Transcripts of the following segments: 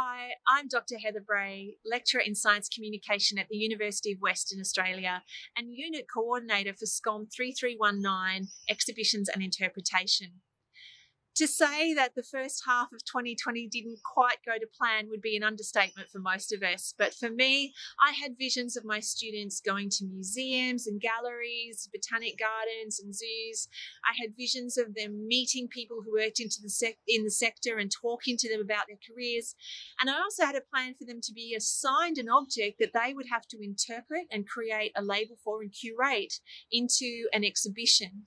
Hi, I'm Dr. Heather Bray, lecturer in science communication at the University of Western Australia and unit coordinator for SCOM 3319 Exhibitions and Interpretation to say that the first half of 2020 didn't quite go to plan would be an understatement for most of us. But for me, I had visions of my students going to museums and galleries, botanic gardens and zoos. I had visions of them meeting people who worked into the in the sector and talking to them about their careers. And I also had a plan for them to be assigned an object that they would have to interpret and create a label for and curate into an exhibition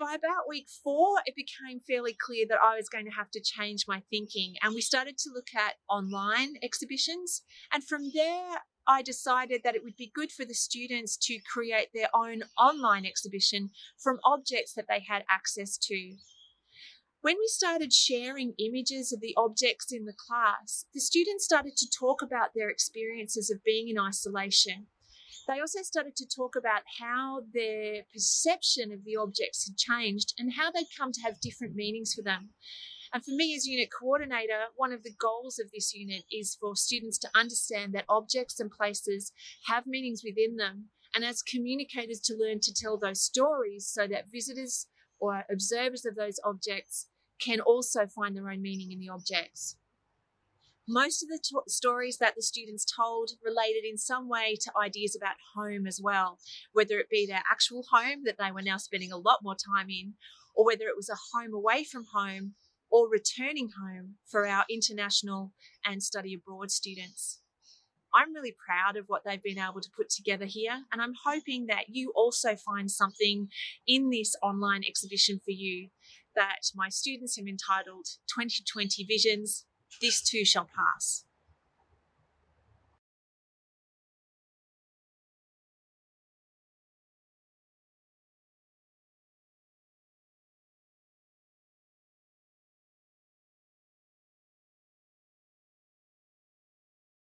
by about week four, it became fairly clear that I was going to have to change my thinking. And we started to look at online exhibitions. And from there, I decided that it would be good for the students to create their own online exhibition from objects that they had access to. When we started sharing images of the objects in the class, the students started to talk about their experiences of being in isolation they also started to talk about how their perception of the objects had changed and how they'd come to have different meanings for them. And for me as unit coordinator, one of the goals of this unit is for students to understand that objects and places have meanings within them. And as communicators to learn to tell those stories so that visitors or observers of those objects can also find their own meaning in the objects. Most of the stories that the students told related in some way to ideas about home as well, whether it be their actual home that they were now spending a lot more time in, or whether it was a home away from home or returning home for our international and study abroad students. I'm really proud of what they've been able to put together here, and I'm hoping that you also find something in this online exhibition for you that my students have entitled 2020 Visions this too shall pass.